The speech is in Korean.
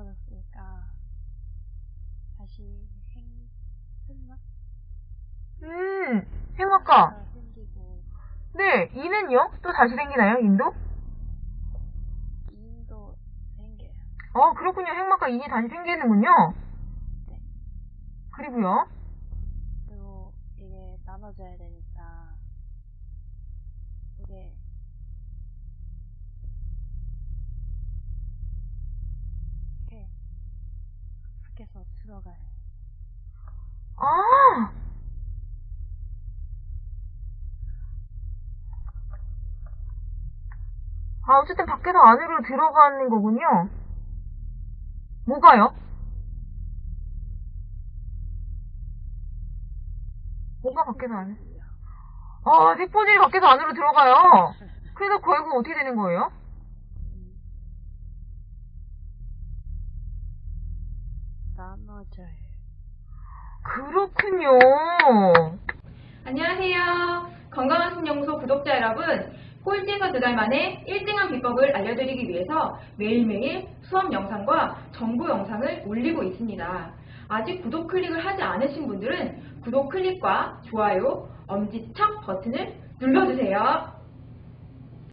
적어줬으니까 다시 생 생맛 음 생각과. 네, 네 이는요? 또 다시 생기나요 인도? 인도 생겨요. 어 그렇군요. 행막과 인이 다시 생기는군요. 네. 그리고요? 그리고 이게 나눠져야 되니까 이게 들어가요. 아! 아, 어쨌든 밖에서 안으로 들어가는 거군요. 뭐가요? 뭐가 밖에서 안에? 아, 색본질이 밖에서 안으로 들어가요. 그래서 결국 어떻게 되는 거예요? 나눠져요. 그렇군요. 안녕하세요. 건강한 신연구소 구독자 여러분. 꼴찌에서 두 달 만에 1등한 비법을 알려드리기 위해서 매일매일 수업 영상과 정보 영상을 올리고 있습니다. 아직 구독 클릭을 하지 않으신 분들은 구독 클릭과 좋아요, 엄지척 버튼을 눌러주세요.